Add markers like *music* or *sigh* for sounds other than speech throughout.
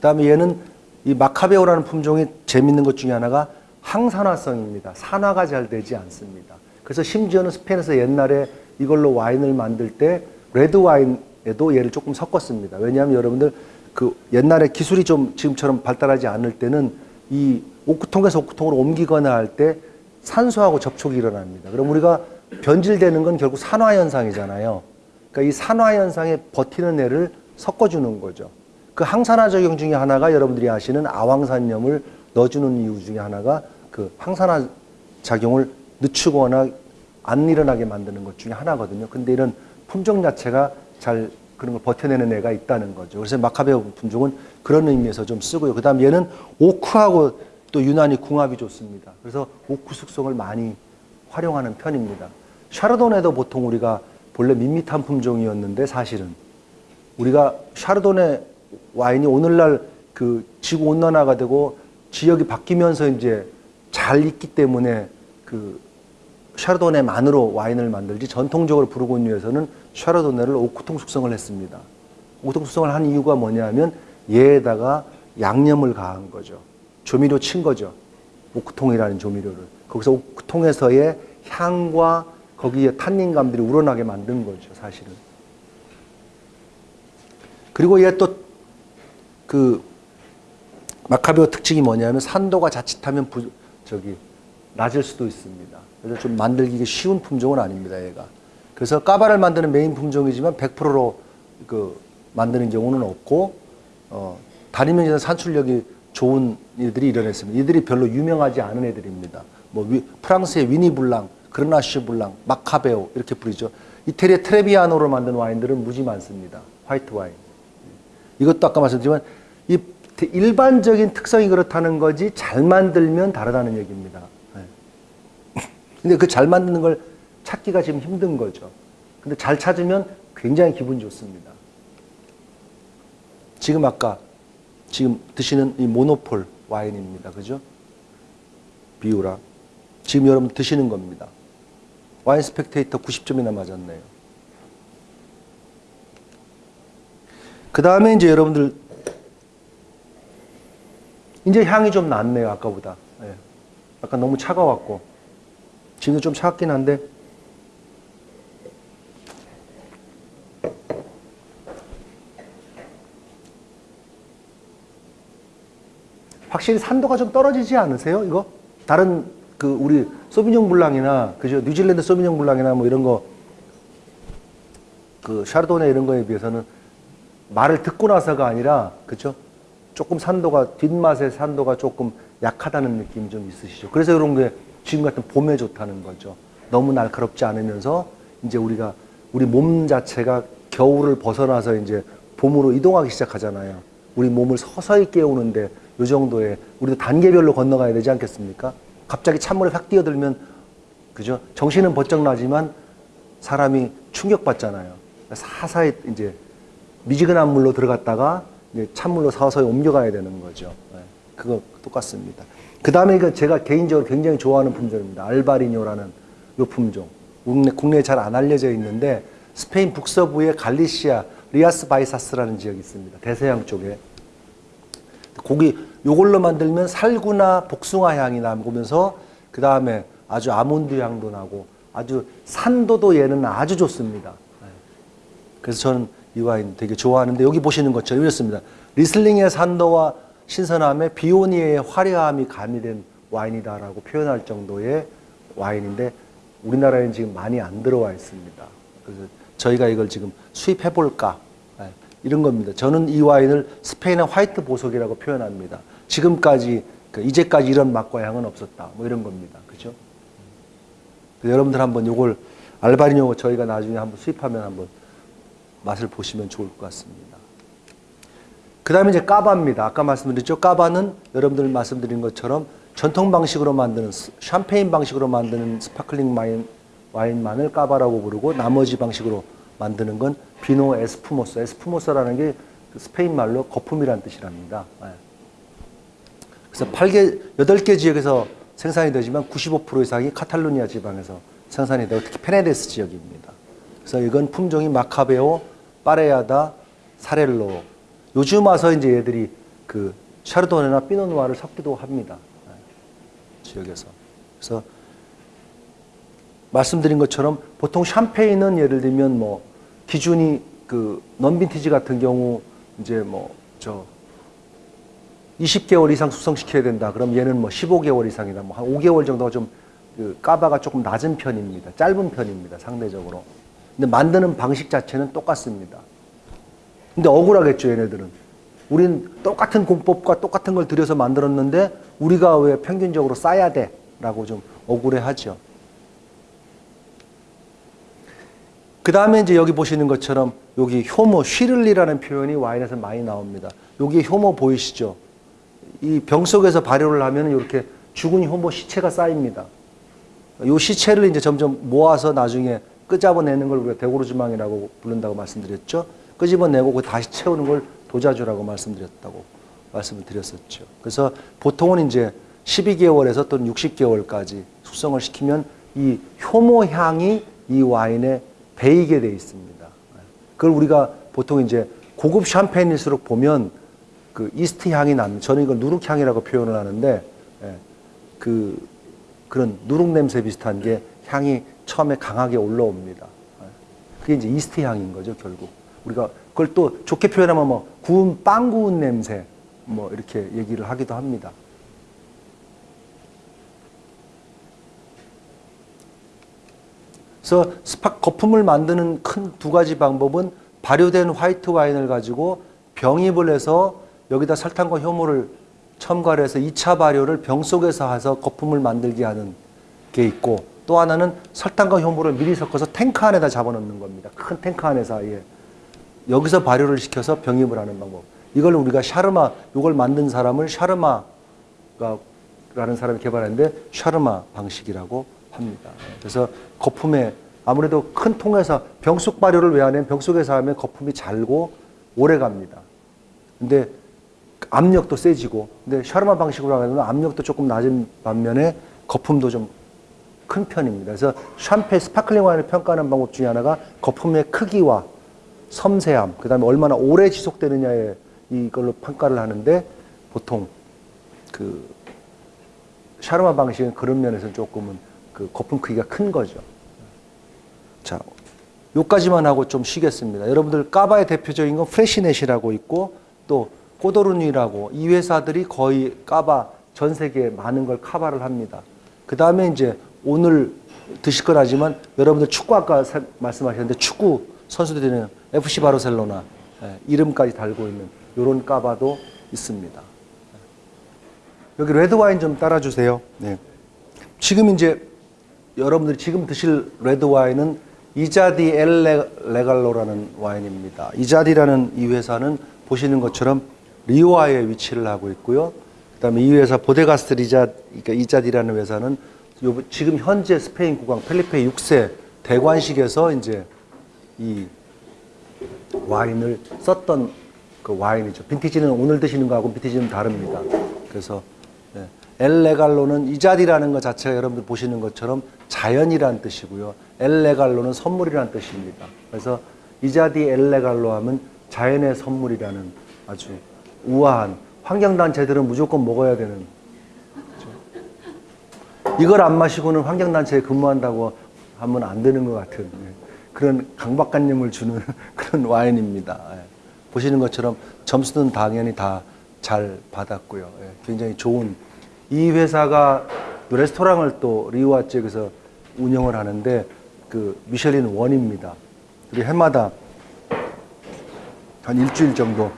그다음에 얘는 이 마카베오라는 품종이 재밌는 것 중에 하나가 항산화성입니다. 산화가 잘 되지 않습니다. 그래서 심지어는 스페인에서 옛날에 이걸로 와인을 만들 때 레드 와인에도 얘를 조금 섞었습니다. 왜냐하면 여러분들 그 옛날에 기술이 좀 지금처럼 발달하지 않을 때는 이 오크통에서 오크통으로 옮기거나 할 때 산소하고 접촉이 일어납니다. 그럼 우리가 변질되는 건 결국 산화 현상이잖아요. 그러니까 이 산화 현상에 버티는 애를 섞어주는 거죠. 그 항산화 작용 중에 하나가 여러분들이 아시는 아황산염을 넣어주는 이유 중에 하나가 그 항산화 작용을 늦추거나 안 일어나게 만드는 것 중에 하나거든요. 근데 이런 품종 자체가 잘 그런 걸 버텨내는 애가 있다는 거죠. 그래서 마카베오 품종은 그런 의미에서 좀 쓰고요. 그 다음 얘는 오크하고 또 유난히 궁합이 좋습니다. 그래서 오크 숙성을 많이 활용하는 편입니다. 샤르도네도 보통 우리가 본래 밋밋한 품종이었는데 사실은 우리가 샤르도네 와인이 오늘날 그 지구 온난화가 되고 지역이 바뀌면서 이제 잘 익기 때문에 그 샤르도네만으로 와인을 만들지 전통적으로 부르고뉴에서는 샤르도네를 오크통 숙성을 했습니다. 오크통 숙성을 한 이유가 뭐냐면 얘에다가 양념을 가한 거죠. 조미료 친 거죠. 오크통이라는 조미료를. 거기서 오크통에서의 향과 거기에 탄닌감들이 우러나게 만든 거죠, 사실은. 그리고 얘또 그 마카베오 특징이 뭐냐면 산도가 자칫하면 부, 저기 낮을 수도 있습니다. 그래서 좀 만들기 쉬운 품종은 아닙니다, 얘가. 그래서 까바를 만드는 메인 품종이지만 100%로 그 만드는 경우는 없고 어, 다니면서 산출력이 좋은 애들이 일어났습니다. 이들이 별로 유명하지 않은 애들입니다. 뭐 위, 프랑스의 위니 블랑, 그르나슈 블랑, 마카베오 이렇게 부르죠. 이태리의 트레비아노로 만든 와인들은 무지 많습니다. 화이트 와인. 이것도 아까 말씀드렸지만 이 일반적인 특성이 그렇다는 거지 잘 만들면 다르다는 얘기입니다. 네. 근데 그 잘 만드는 걸 찾기가 지금 힘든 거죠. 근데 잘 찾으면 굉장히 기분이 좋습니다. 지금 아까 지금 드시는 이 모노폴 와인입니다. 그죠? 비우라. 지금 여러분 드시는 겁니다. 와인 스펙테이터 90점이나 맞았네요. 그 다음에 이제 여러분들 이제 향이 좀 낫네요. 아까보다. 예. 아까 너무 차가웠고 지금도 좀 차갑긴 한데 확실히 산도가 좀 떨어지지 않으세요? 이거 다른 그 우리 소비뇽 블랑이나 그죠 뉴질랜드 소비뇽 블랑이나 뭐 이런 거 그 샤르도네 이런 거에 비해서는 말을 듣고 나서가 아니라 그죠 조금 산도가 뒷맛의 산도가 조금 약하다는 느낌이 좀 있으시죠. 그래서 이런 게 지금 같은 봄에 좋다는 거죠. 너무 날카롭지 않으면서 이제 우리가 우리 몸 자체가 겨울을 벗어나서 이제 봄으로 이동하기 시작하잖아요. 우리 몸을 서서히 깨우는데 이 정도의 우리도 단계별로 건너가야 되지 않겠습니까? 갑자기 찬물에 확 뛰어들면 그죠? 정신은 번쩍 나지만 사람이 충격받잖아요. 서서히 이제 미지근한 물로 들어갔다가 찬물로 서서히 옮겨가야 되는 거죠. 네, 그거 똑같습니다. 그 다음에 이거 제가 개인적으로 굉장히 좋아하는 품종입니다. Albariño라는 이 품종. 국내, 국내에 잘 안 알려져 있는데 스페인 북서부의 갈리시아 리아스 바이사스라는 지역이 있습니다. 대서양 쪽에. 거기 요걸로 만들면 살구나 복숭아 향이 나면서 그 다음에 아주 아몬드 향도 나고 아주 산도도 얘는 아주 좋습니다. 그래서 저는 이 와인 되게 좋아하는데 여기 보시는 것처럼 이렇습니다. 리슬링의 산도와 신선함에 비오니의 화려함이 가미된 와인이다라고 표현할 정도의 와인인데 우리나라에는 지금 많이 안 들어와 있습니다. 그래서 저희가 이걸 지금 수입해 볼까 이런 겁니다. 저는 이 와인을 스페인의 화이트 보석이라고 표현합니다. 지금까지 그 이제까지 이런 맛과 향은 없었다. 뭐 이런 겁니다. 그죠? 여러분들 한번 요걸 Albariño 저희가 나중에 한번 수입하면 한번 맛을 보시면 좋을 것 같습니다. 그 다음에 이제 cava입니다. 아까 말씀드렸죠. cava는 여러분들 말씀드린 것처럼 전통 방식으로 만드는 샴페인 방식으로 만드는 sparkling 와인, 와인만을 cava라고 부르고 나머지 방식으로 만드는 건 vino espumoso. Espumoso라는 게그 스페인 말로 거품이라는 뜻이랍니다. 예. 그래서 8개, 8개 지역에서 생산이 되지만 95% 이상이 카탈루니아 지방에서 생산이 되고 특히 페네데스 지역입니다. 그래서 이건 품종이 마카베오, 파레야다, 사렐로. 요즘 와서 이제 얘들이 그 샤르도네나 피노누아를 섞기도 합니다. 네, 지역에서. 그래서 말씀드린 것처럼 보통 샴페인은 예를 들면 뭐 기준이 그 non-vintage 같은 경우 이제 뭐 저 20개월 이상 숙성시켜야 된다. 그럼 얘는 뭐 15개월 이상이다. 뭐 한 5개월 정도가 좀 그 까바가 조금 낮은 편입니다. 짧은 편입니다. 상대적으로. 근데 만드는 방식 자체는 똑같습니다. 근데 억울하겠죠, 얘네들은. 우린 똑같은 공법과 똑같은 걸 들여서 만들었는데 우리가 왜 평균적으로 싸야 돼? 라고 좀 억울해 하죠. 그 다음에 이제 여기 보시는 것처럼 여기 효모, 쉬를리라는 표현이 와인에서 많이 나옵니다. 여기 효모 보이시죠? 이 병 속에서 발효를 하면 이렇게 죽은 효모 시체가 쌓입니다. 이 시체를 이제 점점 모아서 나중에 끄집어내는 걸 우리가 대고르주망이라고 부른다고 말씀드렸죠. 끄집어내고 그 다시 채우는 걸 도자주라고 말씀드렸다고 말씀을 드렸었죠. 그래서 보통은 이제 12개월에서 또는 60개월까지 숙성을 시키면 이 효모 향이 이 와인에 배이게 돼 있습니다. 그걸 우리가 보통 이제 고급 샴페인일수록 보면 그 이스트 향이 납니다. 저는 이걸 누룩 향이라고 표현을 하는데 예, 그 그런 누룩 냄새 비슷한 게 향이 처음에 강하게 올라옵니다. 예. 그게 이제 이스트 향인 거죠, 결국. 우리가 그걸 또 좋게 표현하면 뭐 구운 빵 구운 냄새 뭐 이렇게 얘기를 하기도 합니다. 그래서 스파 거품을 만드는 큰 두 가지 방법은 발효된 화이트 와인을 가지고 병입을 해서 여기다 설탕과 효모를 첨가를 해서 2차 발효를 병 속에서 해서 거품을 만들게 하는 게 있고 또 하나는 설탕과 효모를 미리 섞어서 탱크 안에다 잡아놓는 겁니다. 큰 탱크 안에서 아예 여기서 발효를 시켜서 병입을 하는 방법. 이걸 우리가 샤르마, 이걸 만든 사람을 샤르마가 라는 사람이 개발했는데 샤르마 방식이라고 합니다. 그래서 거품에 아무래도 큰 통에서 병속 발효를 왜 하냐면 병속에서 하면 거품이 잘고 오래 갑니다. 근데 압력도 세지고 근데 샤르마 방식으로 하면 압력도 조금 낮은 반면에 거품도 좀 큰 편입니다. 그래서 샴페 sparkling 와인을 평가하는 방법 중에 하나가 거품의 크기와 섬세함, 그 다음에 얼마나 오래 지속되느냐에 이걸로 평가를 하는데 보통 그 샤르마 방식은 그런 면에서 조금은 그 거품 크기가 큰 거죠. 자, 요까지만 하고 좀 쉬겠습니다. 여러분들 까바의 대표적인 건 프레시넷이라고 있고 또 꼬도르니라고 이 회사들이 거의 까바 전 세계에 많은 걸 카바를 합니다. 그 다음에 이제 오늘 드실 거라지만 여러분들 축구 아까 사- 말씀하셨는데 축구 선수들이는 FC 바르셀로나 예, 이름까지 달고 있는 요런 cava도 있습니다. 여기 레드 와인 좀 따라주세요. 네. 지금 이제 여러분들이 지금 드실 레드 와인은 이자디 엘 레- 레갈로라는 와인입니다. 이자디라는 이 회사는 보시는 것처럼 리오하에 위치를 하고 있고요. 그 다음에 이 회사 보데가스 리자 그러니까 이자디라는 회사는 요 지금 현재 스페인 국왕 펠리페 6세 대관식에서 이제 이 와인을 썼던 그 와인이죠. 빈티지는 오늘 드시는 거하고 빈티지는 다릅니다. 그래서 예, 엘레갈로는 이자디라는 것 자체가 여러분들 보시는 것처럼 자연이란 뜻이고요. 엘레갈로는 선물이란 뜻입니다. 그래서 이자디 엘레갈로 하면 자연의 선물이라는 아주 우아한 환경단체들은 무조건 먹어야 되는? 이걸 안 마시고는 환경단체에 근무한다고 하면 안 되는 것 같은 예, 그런 강박관념을 주는 *laughs* 그런 와인입니다. 예. 보시는 것처럼 점수는 당연히 다 잘 받았고요. 예, 굉장히 좋은 이 회사가 또 레스토랑을 또 리우아 지역에서 운영을 하는데 그 미슐린 원입니다. 우리 해마다 한 일주일 정도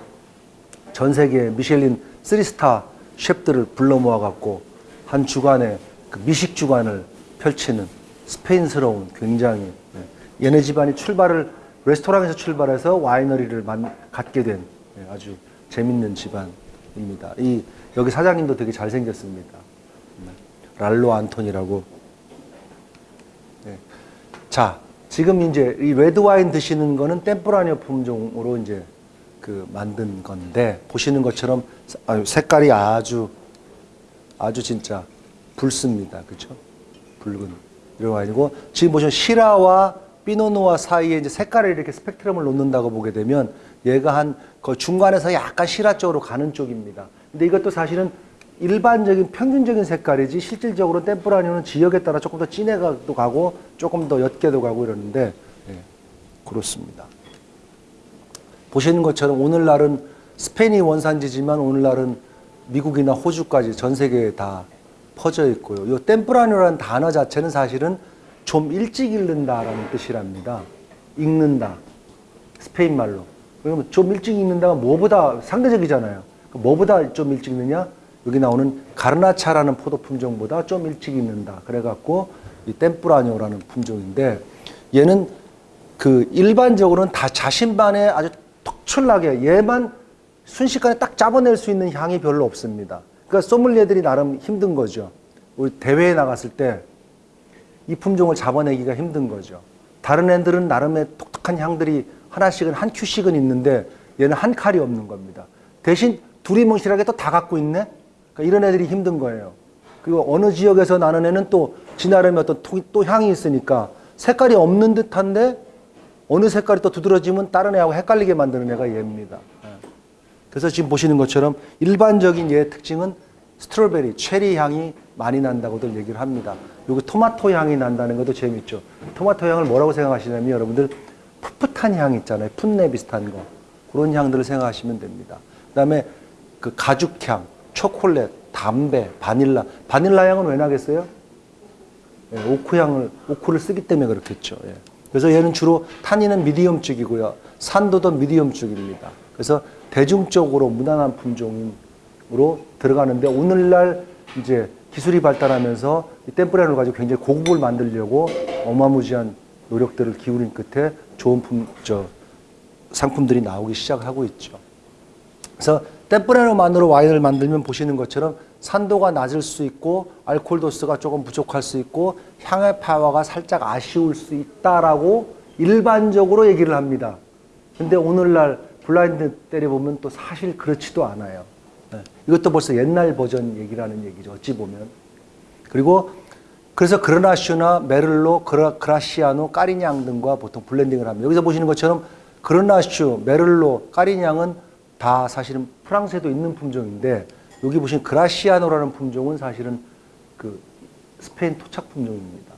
전 세계 미슐린 3스타 셰프들을 불러 모아 갖고 한 주간에 그 미식 주간을 펼치는 스페인스러운 굉장히 예, 얘네 집안이 출발을 레스토랑에서 출발해서 와이너리를 만, 갖게 된 예, 아주 재밌는 집안입니다. 이 여기 사장님도 되게 잘생겼습니다. 네, 랄로 안톤이라고. 네. 자, 지금 이제 이 레드 와인 드시는 거는 템포라니오 품종으로 이제 그 만든 건데 보시는 것처럼 색깔이 아주 아주 진짜 붉습니다. 그렇죠? 붉은 이런 와인이고 지금 보시면 시라와 피노누아 사이에 이제 색깔을 이렇게 스펙트럼을 놓는다고 보게 되면 얘가 한 그 중간에서 약간 시라 쪽으로 가는 쪽입니다. 근데 이것도 사실은 일반적인 평균적인 색깔이지 실질적으로 템프라니오는 지역에 따라 조금 더 진해도 가고 조금 더 옅게도 가고 이러는데 예, 그렇습니다. 보시는 것처럼 오늘날은 스페인이 원산지지만 오늘날은 미국이나 호주까지 전 세계에 다 퍼져 있고요. 이 템프라니오라는 단어 자체는 사실은 좀 일찍 읽는다라는 뜻이랍니다. 읽는다. 스페인 말로. 그러면 좀 일찍 읽는다가 뭐보다 상대적이잖아요. 뭐보다 좀 일찍 읽느냐? 여기 나오는 가르나차라는 포도 품종보다 좀 일찍 읽는다. 그래갖고 이 템프라니오라는 품종인데 얘는 그 일반적으로는 다 자신만의 아주 특출나게 얘만 순식간에 딱 잡아낼 수 있는 향이 별로 없습니다. 그러니까 소믈리에들이 나름 힘든 거죠. 우리 대회에 나갔을 때 이 품종을 잡아내기가 힘든 거죠. 다른 애들은 나름의 독특한 향들이 하나씩은 한 큐씩은 있는데 얘는 한 칼이 없는 겁니다. 대신 두리뭉실하게 또 다 갖고 있네? 그러니까 이런 애들이 힘든 거예요. 그리고 어느 지역에서 나는 애는 또 지나름의 어떤 또, 또 향이 있으니까 색깔이 없는 듯한데 어느 색깔이 또 두드러지면 다른 애하고 헷갈리게 만드는 애가 얘입니다. 예. 그래서 지금 보시는 것처럼 일반적인 얘의 특징은 스트로베리, 체리 향이 많이 난다고들 얘기를 합니다. 여기 토마토 향이 난다는 것도 재밌죠. 토마토 향을 뭐라고 생각하시냐면 여러분들 풋풋한 향 있잖아요. 풋내 비슷한 거. 그런 향들을 생각하시면 됩니다. 그 다음에 그 가죽향, 초콜릿, 담배, 바닐라. 바닐라 향은 왜 나겠어요? 예, 오크 향을, 오크를 쓰기 때문에 그렇겠죠. 예. 그래서 얘는 주로 탄닌은 미디엄 쪽이고요. 산도도 미디엄 쪽입니다. 그래서 대중적으로 무난한 품종으로 들어가는데 오늘날 이제 기술이 발달하면서 이 템프레를 가지고 굉장히 고급을 만들려고 어마무지한 노력들을 기울인 끝에 좋은 품, 저, 상품들이 나오기 시작하고 있죠. 그래서 템프레로만으로 와인을 만들면 보시는 것처럼 산도가 낮을 수 있고 알코올 도수가 조금 부족할 수 있고 향의 파워가 살짝 아쉬울 수 있다라고 일반적으로 얘기를 합니다. 근데 오늘날 블라인드 때려보면 또 사실 그렇지도 않아요. 네. 이것도 벌써 옛날 버전 얘기라는 얘기죠. 어찌 보면. 그리고 그래서 Grenache나 Merlot, 그라, Graciano, Carignan 등과 보통 blending을 합니다. 여기서 보시는 것처럼 Grenache, Merlot, Carignan은 다 사실은 프랑스에도 있는 품종인데 여기 보시는 Graciano라는 품종은 사실은 그 스페인 토착 품종입니다.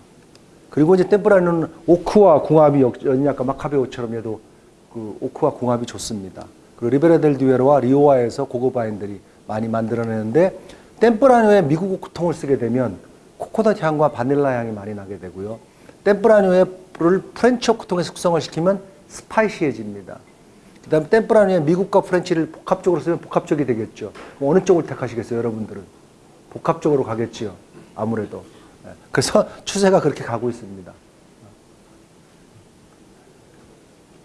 그리고 이제 Tempranillo는 오크와 궁합이 연이 아까 Macabeo처럼 얘도 그 오크와 궁합이 좋습니다. 그리고 리베라 델 듀에로와 리오하에서 고급 와인들이 많이 만들어내는데 Tempranillo에 미국 오크통을 쓰게 되면 코코넛 향과 바닐라 향이 많이 나게 되고요. Tempranillo를 French 오크통에 숙성을 시키면 spicy해집니다. 그 다음에 Tempranillo에 미국과 French를 복합적으로 쓰면 복합적이 되겠죠. 어느 쪽을 택하시겠어요, 여러분들은? 복합적으로 가겠지요. 아무래도. 예. 그래서 추세가 그렇게 가고 있습니다.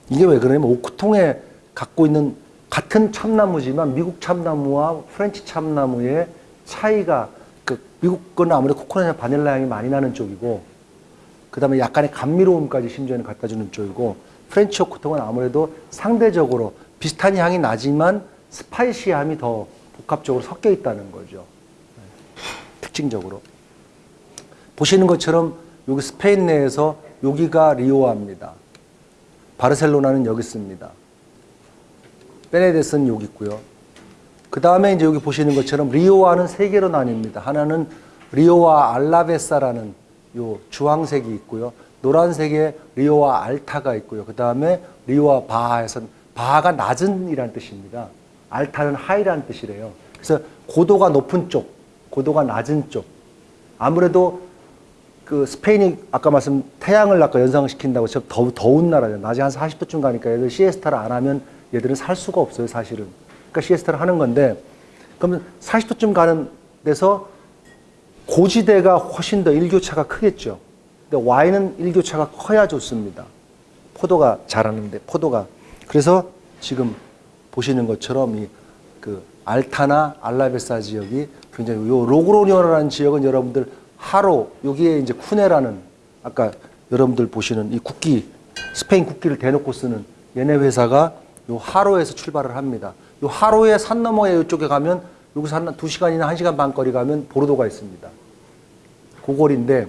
이게 왜 그러냐면 오크통에 갖고 있는 같은 참나무지만 미국 참나무와 French 참나무의 차이가 그 미국 거는 아무래도 코코넛이나 바닐라 향이 많이 나는 쪽이고 그 다음에 약간의 감미로움까지 심지어는 갖다 주는 쪽이고 French 오크통은 아무래도 상대적으로 비슷한 향이 나지만 spicy함이 더 복합적으로 섞여 있다는 거죠. 특징적으로. 보시는 것처럼 여기 스페인 내에서 여기가 리오아입니다. 바르셀로나는 여기 있습니다. 베네데스는 여기 있고요. 그 다음에 이제 여기 보시는 것처럼 리오아는 세 개로 나뉩니다. 하나는 리오아 알라베사라는 요 주황색이 있고요. 노란색에 리오아 알타가 있고요. 그 다음에 리오아 바하에서 바하가 낮은이라는 뜻입니다. 알타는 하이라는 뜻이래요. 그래서 고도가 높은 쪽, 고도가 낮은 쪽. 아무래도 그 스페인이 아까 말씀 태양을 아까 연상시킨다고 저 더, 더운 나라잖아요. 낮에 한 40도쯤 가니까 얘들 시에스타를 안 하면 얘들은 살 수가 없어요, 사실은. 그러니까 시에스타를 하는 건데 그러면 40도쯤 가는 데서 고지대가 훨씬 더 일교차가 크겠죠. 근데 와인은 일교차가 커야 좋습니다. 포도가 자라는데 포도가 그래서 지금 보시는 것처럼 이 그 알타나 알라베사 지역이 굉장히 요 로그로니오라는 지역은 여러분들 하로 여기에 이제 쿠네라는 아까 여러분들 보시는 이 국기 스페인 국기를 대놓고 쓰는 얘네 회사가 요 하로에서 출발을 합니다. 요 하로의 산 너머에 이쪽에 가면 여기서 한 2시간이나 1시간 반 거리 가면 보르도가 있습니다. 고골인데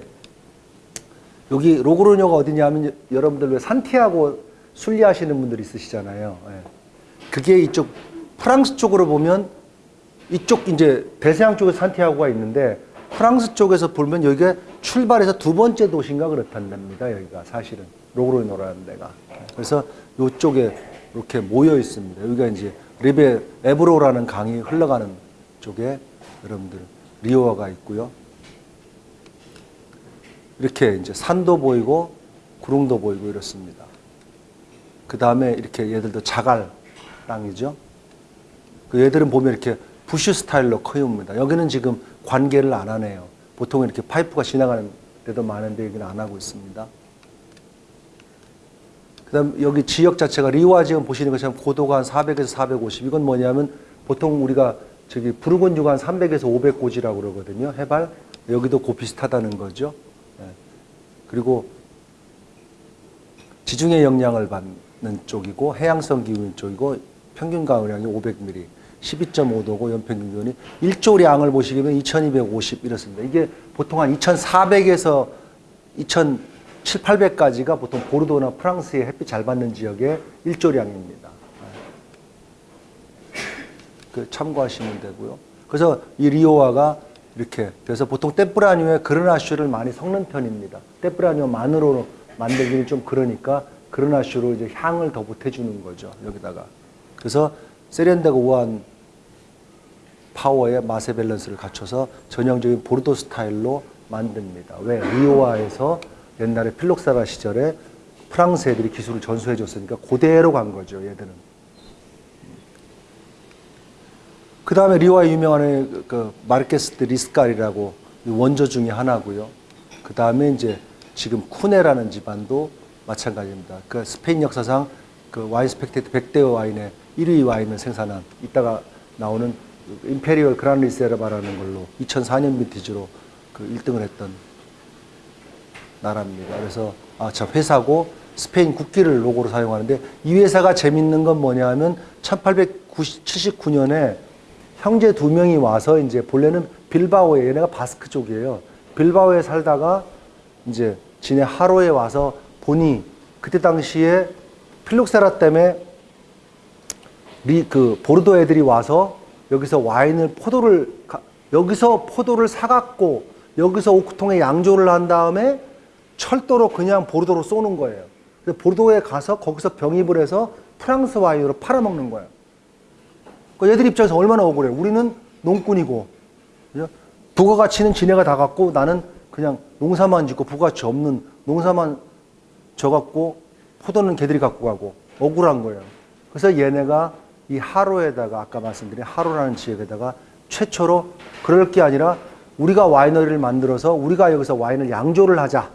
여기 로그로뇨가 어디냐면 여러분들 왜 산티아고 순례하시는 분들 있으시잖아요. 예. 그게 이쪽 프랑스 쪽으로 보면 이쪽 이제 대서양 쪽에 산티아고가 있는데 프랑스 쪽에서 보면 여기가 출발해서 두 번째 도시인가 그렇단답니다. 여기가 사실은 로그로뇨라는 데가. 그래서 이쪽에 이렇게 모여 있습니다. 여기가 이제 리베 에브로라는 강이 흘러가는 쪽에 여러분들 리오하가 있고요. 이렇게 이제 산도 보이고 구릉도 보이고 이렇습니다. 그 다음에 이렇게 얘들도 자갈 땅이죠. 그 얘들은 보면 이렇게 부슈 스타일로 커입니다. 여기는 지금 관계를 안 하네요. 보통 이렇게 파이프가 지나가는 데도 많은데 여기는 안 하고 있습니다. 그 다음 여기 지역 자체가 리와 지금 보시는 것처럼 고도가 한 400에서 450. 이건 뭐냐면 보통 우리가 저기 부르곤주가 한 300에서 500 고지라고 그러거든요. 해발. 여기도 고 비슷하다는 거죠. 예. 그리고 지중해 영향을 받는 쪽이고 해양성 기후인 쪽이고 평균 가을량이 500mm, 12.5도고 연평균 기온이 일조량을 보시면 2250 이렇습니다. 이게 보통 한 2400에서 2700, 800까지가 보통 보르도나 프랑스의 햇빛 잘 받는 지역의 일조량입니다. 그 참고하시면 되고요. 그래서 이 리오하가 이렇게 그래서 보통 뗌쁘라뇨에 그르나슈를 많이 섞는 편입니다. 뗌쁘라뇨만으로 만들기는 좀 그러니까 그르나슈로 이제 향을 더 보태주는 거죠. 여기다가 그래서 세련되고 우아한 파워의 맛의 밸런스를 갖춰서 전형적인 보르도 스타일로 만듭니다. 왜? 리오하에서 옛날에 필록세라 시절에 프랑스 애들이 기술을 전수해 줬으니까 그대로 간 거죠. 얘들은. 그 다음에 리오하의 유명한 그 마르케스 데 리스칼이라고 원조 중에 하나고요. 그 다음에 이제 지금 쿠네라는 집안도 마찬가지입니다. 그 스페인 역사상 그 와인 스펙테이터 100대 와인의 1위 와인을 생산한 이따가 나오는 임페리얼 그란 리세르바라는 걸로 2004년 빈티지로 그 1등을 했던 나라입니다. 그래서 아, 저 회사고 스페인 국기를 로고로 사용하는데 이 회사가 재밌는 건 뭐냐 하면 1879년에 형제 두 명이 와서 이제 본래는 빌바오에 얘네가 바스크 쪽이에요. 빌바오에 살다가 이제 지네 하로에 와서 보니 그때 당시에 필록세라 때문에 리, 그 보르도 애들이 와서 여기서 와인을 포도를 가- 여기서 포도를 사갖고 여기서 오크통에 양조를 한 다음에 철도로 그냥 보르도로 쏘는 거예요. 보르도에 가서 거기서 병입을 해서 프랑스 와인으로 팔아먹는 거예요. 그 얘들 입장에서 얼마나 억울해. 우리는 농꾼이고? 부가가치는 지네가 다 갖고 나는 그냥 농사만 짓고 부가가치 없는 농사만 져갖고 포도는 걔들이 갖고 가고 억울한 거예요. 그래서 얘네가 이 하로에다가 아까 말씀드린 하로라는 지역에다가 최초로 그럴 게 아니라 우리가 와이너리를 만들어서 우리가 여기서 와인을 양조를 하자.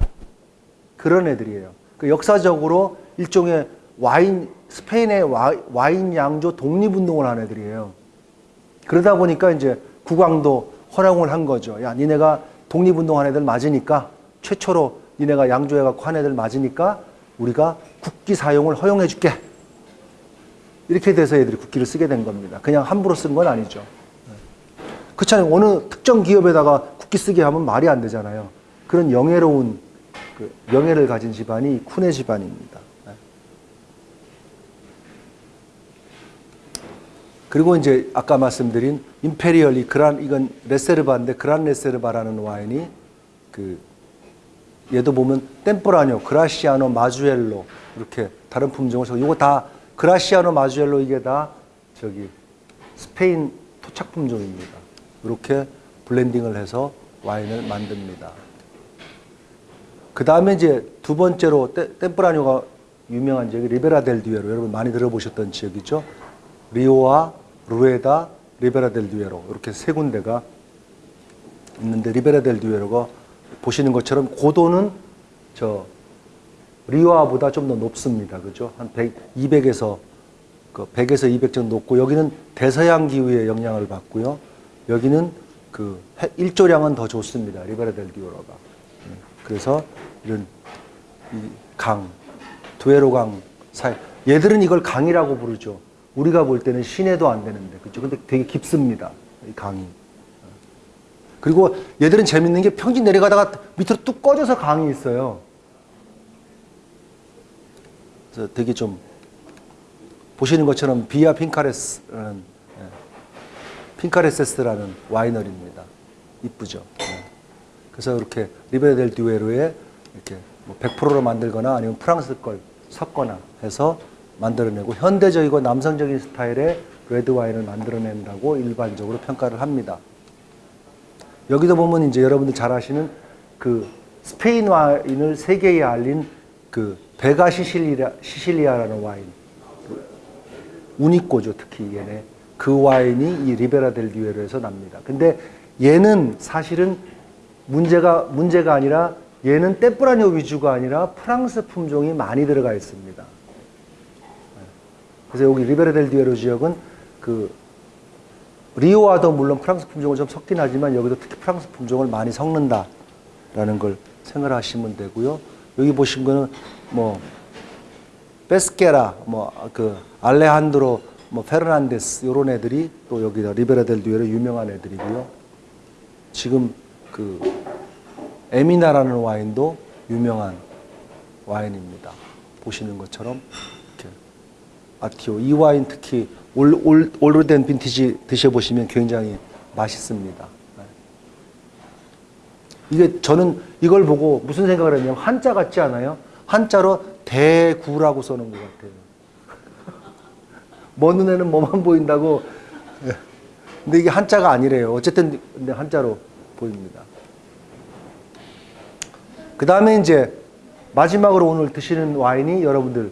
그런 애들이에요. 그 역사적으로 일종의 와인 스페인의 와, 와인 양조 독립운동을 한 애들이에요. 그러다 보니까 이제 국왕도 허용을 한 거죠. 야, 니네가 독립운동한 애들 맞으니까 최초로 니네가 양조해갖고 한 애들 맞으니까 우리가 국기 사용을 허용해 줄게. 이렇게 돼서 애들이 국기를 쓰게 된 겁니다. 그냥 함부로 쓴건 아니죠. 그렇잖아요. 어느 특정 기업에다가 국기 쓰게 하면 말이 안 되잖아요. 그런 영예로운 그 명예를 가진 집안이 쿠네 집안입니다. 네. 그리고 이제 아까 말씀드린 임페리얼이 그란 이건 레세르바인데 그란 레세르바라는 와인이 그 얘도 보면 템포라뇨, 그라시아노, 마주엘로 이렇게 다른 품종을 써. 이거 다 그라시아노, 마주엘로 이게 다 저기 스페인 토착 품 종입니다. 이렇게 blending을 해서 와인을 만듭니다. 그 다음에 이제 두 번째로 테- 템프라뇨가 유명한 지역이 리베라 델 듀에로 여러분 많이 들어보셨던 지역이죠. 리오하 루에다, 리베라 델 듀에로 이렇게 세 군데가 있는데 리베라 델 듀에로가 보시는 것처럼 고도는 저 리오하보다 좀 더 높습니다. 그죠? 한 100, 200에서 그 100에서 200 정도 높고 여기는 대서양 기후의 영향을 받고요. 여기는 그 해- 일조량은 더 좋습니다. 리베라 델 디오로가. 음, 그래서 이런 이 강, 두에로강 사이 얘들은 이걸 강이라고 부르죠. 우리가 볼 때는 시내도 안 되는데 그죠? 근데 되게 깊습니다. 이 강이. 그리고 얘들은 재밌는 게 평지 내려가다가 밑으로 뚝 꺼져서 강이 있어요. 되게 좀 보시는 것처럼 비아 핑카레스라는 예, 핑카레세스라는 winery입니다. 이쁘죠. 예. 그래서 이렇게 리베라 델 듀에로에 이렇게 뭐 100%로 만들거나 아니면 프랑스 걸 섞거나 해서 만들어내고 현대적이고 남성적인 스타일의 레드 와인을 만들어낸다고 일반적으로 평가를 합니다. 여기도 보면 이제 여러분들 잘 아시는 그 스페인 와인을 세계에 알린 그 베가 시실리아, 시실리아라는 와인. 우니꼬죠, 특히 얘네. 그 와인이 이 리베라 델 듀에로에서 납니다. 근데 얘는 사실은 문제가 문제가 아니라 얘는 뗌쁘라뇨 위주가 아니라 프랑스 품종이 많이 들어가 있습니다. 그래서 여기 리베라 델 듀에로 지역은 그 리오와도 물론 프랑스 품종을 좀 섞긴 하지만 여기도 특히 프랑스 품종을 많이 섞는다라는 걸 생각하시면 되고요. 여기 보신 거는 뭐 베스케라, 뭐 그 알레한드로, 뭐 페르난데스 이런 애들이 또 여기다 리베라 델 듀에로 유명한 애들이고요. 지금 그 에미나라는 와인도 유명한 와인입니다. 보시는 것처럼 이렇게 아티오 이 와인 특히 올, 올, 오래된 빈티지 드셔보시면 굉장히 맛있습니다. 네. 이게 저는 이걸 보고 무슨 생각을 했냐면 한자 같지 않아요? 한자로 대구라고 써놓은 것 같아요. 먼 눈에는 뭐만 보인다고. 예. 근데 이게 한자가 아니래요. 어쨌든 근데 한자로 보입니다. 그 다음에 이제 마지막으로 오늘 드시는 와인이 여러분들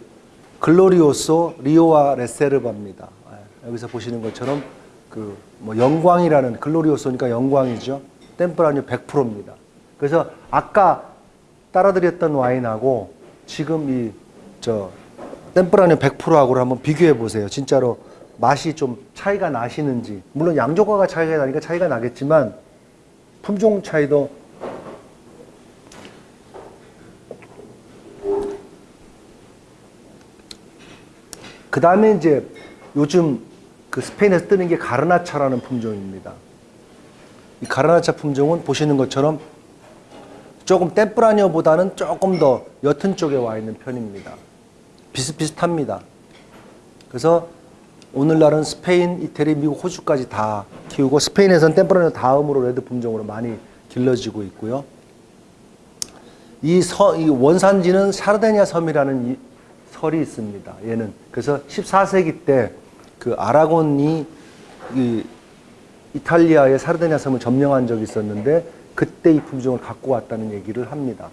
글로리오소 리오와 레세르바입니다. 예, 여기서 보시는 것처럼 그 뭐 영광이라는 글로리오소니까 영광이죠. 템프라뇨 100%입니다. 그래서 아까 따라드렸던 와인하고 지금 이 저 템프라뇨 100%하고를 한번 비교해 보세요. 진짜로 맛이 좀 차이가 나시는지 물론 양조가가 차이가 나니까 차이가 나겠지만 품종 차이도 그 다음에 이제 요즘 그 스페인에서 뜨는 게 가르나차라는 품종입니다. 이 가르나차 품종은 보시는 것처럼 조금 떼뿌라니오보다는 조금 더 옅은 쪽에 와 있는 편입니다. 비슷비슷합니다. 그래서 오늘날은 스페인, 이태리, 미국, 호주까지 다 키우고 스페인에서는 템프라뇨 다음으로 레드 품종으로 많이 길러지고 있고요. 이, 서, 이 원산지는 사르데니아 섬이라는 이 설이 있습니다. 얘는 그래서 14세기 때 그 아라곤이 이 이탈리아의 사르데니아 섬을 점령한 적이 있었는데 그때 이 품종을 갖고 왔다는 얘기를 합니다.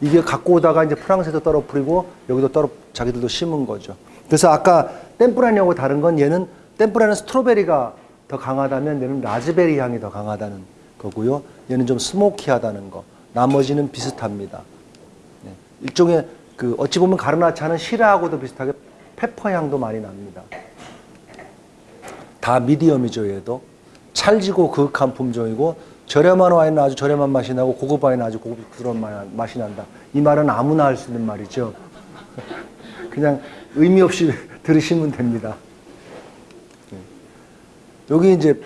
이게 갖고 오다가 이제 프랑스에도 떨어뜨리고 여기도 떨어 자기들도 심은 거죠. 그래서 아까 템프라니하고 다른 건 얘는 템프라는 스트로베리가 더 강하다면 얘는 라즈베리 향이 더 강하다는 거고요. 얘는 좀 스모키하다는 거. 나머지는 비슷합니다. 네. 일종의 그 어찌 보면 가르나차는 시라하고도 비슷하게 페퍼 향도 많이 납니다. 다 미디엄이죠, 얘도. 찰지고 그윽한 품종이고 저렴한 와인은 아주 저렴한 맛이 나고 고급 와인은 아주 고급스러운 맛이 난다. 이 말은 아무나 할 수 있는 말이죠. *laughs* 그냥 의미 없이 *laughs* 들으시면 됩니다. 네. 여기 이제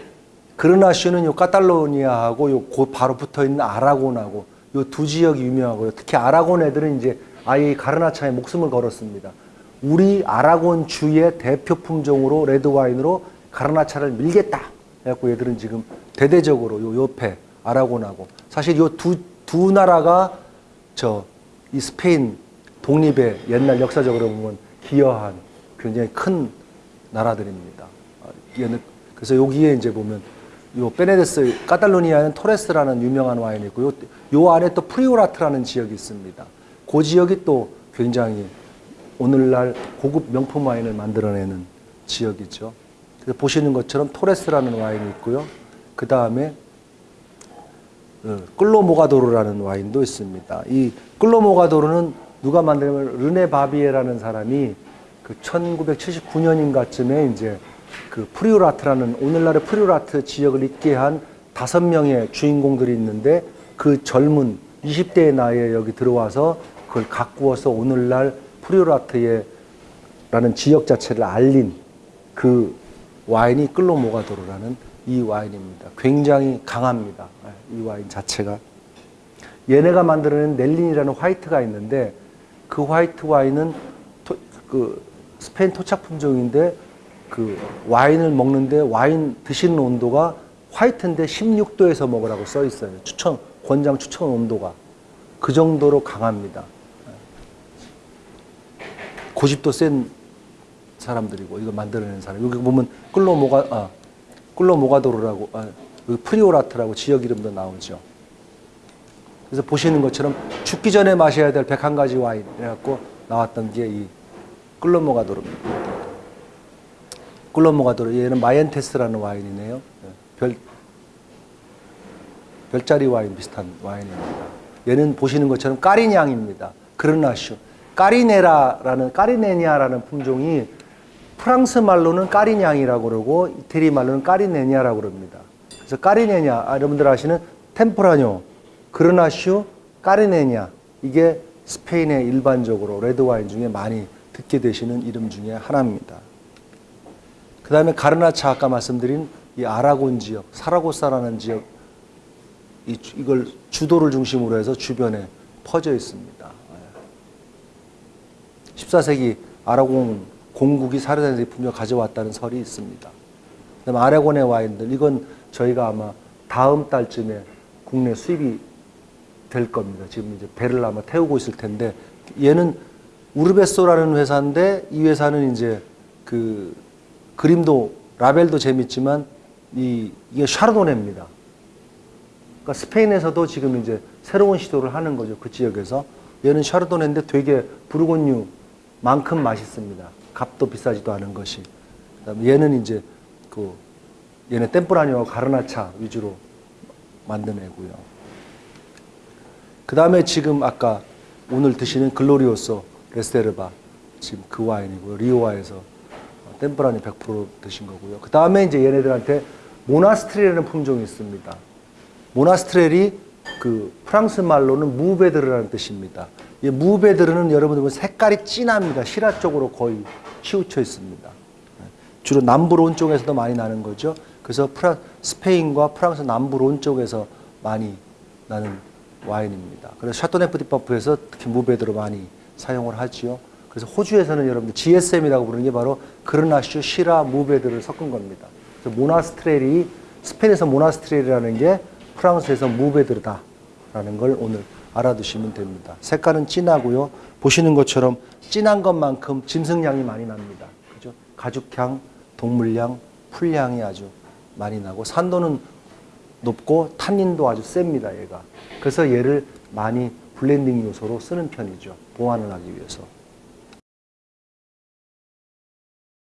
그르나쇼는 요 카탈로니아하고 요 바로 붙어 있는 아라곤하고 요 두 지역이 유명하고요. 특히 아라곤 애들은 이제 아예 가르나차에 목숨을 걸었습니다. 우리 아라곤 주의 대표 품종으로 레드 와인으로 가르나차를 밀겠다. 해갖고 얘들은 지금 대대적으로 요 옆에 아라곤하고 사실 요 두 두 나라가 저 이 스페인 독립의 옛날 역사적으로 보면 기여한 굉장히 큰 나라들입니다. 얘는 그래서 여기에 이제 보면 요 페네데스 카탈로니아는 토레스라는 유명한 와인이 있고 요. 요 안에 또 프리오라트라는 지역이 있습니다. 그 지역이 또 굉장히 오늘날 고급 명품 와인을 만들어내는 지역이죠. 그래서 보시는 것처럼 토레스라는 와인이 있고요. 그 다음에 끌로모가도르라는 와인도 있습니다. 이 끌로모가도르는 누가 만들냐면 르네 바비에라는 사람이 그 1979년인가쯤에 이제 그 프리오라트라는 오늘날의 프리오라트 지역을 있게 한 다섯 명의 주인공들이 있는데 그 젊은 20대의 나이에 여기 들어와서 그걸 가꾸어서 오늘날 프리오라트의 라는 지역 자체를 알린 그 와인이 끌로모가도르라는 이 와인입니다. 굉장히 강합니다. 이 와인 자체가. 얘네가 만들어낸 넬린이라는 화이트가 있는데 그 화이트 와인은 그 스페인 토착 품종인데 그 와인을 먹는데 와인 드시는 온도가 화이트인데 16도에서 먹으라고 써 있어요. 추천 권장 추천 온도가 그 정도로 강합니다. 고집도 센 사람들이고 이거 만들어낸 사람 여기 보면 끌로모가 아 끌로모가도르라고 아, 여기 프리오라트라고 지역 이름도 나오죠. 그래서 보시는 것처럼 죽기 전에 마셔야 될 101가지 와인 이래갖고 나왔던 게 이 끌로모가도르입니다. 끌로모가도르 얘는 마이엔테스라는 와인이네요. 예, 별 별자리 와인 비슷한 와인입니다. 얘는 보시는 것처럼 까리냥입니다. 그르나슈. 까리네라라는 까리네니아라는 품종이 프랑스 말로는 까리냥이라고 그러고 이태리 말로는 까리네니아라고 그럽니다. 그래서 까리네냐 아, 여러분들 아시는 템프라뇨, 그르나슈, 까리네냐 이게 스페인의 일반적으로 레드 와인 중에 많이 듣게 되시는 이름 중에 하나입니다. 그 다음에 가르나차 아까 말씀드린 이 아라곤 지역, 사라고사라는 지역 이, 주- 이걸 주도를 중심으로 해서 주변에 퍼져 있습니다. 14세기 아라곤 공국이 사르다니 품종 가져왔다는 설이 있습니다. 그다음에 아라곤의 와인들 이건 저희가 아마 다음 달쯤에 국내 수입이 될 겁니다. 지금 이제 배를 아마 태우고 있을 텐데 얘는 우르베소라는 회사인데 이 회사는 이제 그 그림도 라벨도 재밌지만 이 이게 샤르도네입니다. 그러니까 스페인에서도 지금 이제 새로운 시도를 하는 거죠. 그 지역에서. 얘는 샤르도네인데 되게 부르곤유만큼 맛있습니다. 값도 비싸지도 않은 것이. 그다음에 얘는 이제 그 얘는 템프라니와 가르나차 위주로 만드내고요. 그 다음에 지금 아까 오늘 드시는 글로리오소 레스테르바 지금 그 와인이고요. 리오아에서 템프라니 100% 드신 거고요. 그 다음에 이제 얘네들한테 모나스트리라는 품종이 있습니다. 모나스트렐이 그 프랑스 말로는 무베드르라는 뜻입니다. 이 무베드르는 여러분들 보면 색깔이 진합니다. 시라 쪽으로 거의 치우쳐 있습니다. 주로 남부론 쪽에서도 많이 나는 거죠. 그래서 프라, 스페인과 프랑스 남부론 쪽에서 많이 나는 와인입니다. 그래서 샤토네프 뒤 파프에서 특히 무베드르 많이 사용을 하지요. 그래서 호주에서는 여러분들 GSM이라고 부르는 게 바로 그르나슈, 시라, 무베드를 섞은 겁니다. 그래서 모나스트렐이 스페인에서 모나스트렐이라는 게 프랑스에서 무베드르다라는 걸 오늘 알아두시면 됩니다. 색깔은 진하고요. 보시는 것처럼 진한 것만큼 짐승향이 많이 납니다. 그죠? 가죽향, 동물향, 풀향이 아주 많이 나고 산도는 높고 탄닌도 아주 셉니다. 얘가. 그래서 얘를 많이 blending 요소로 쓰는 편이죠. 보완을 하기 위해서.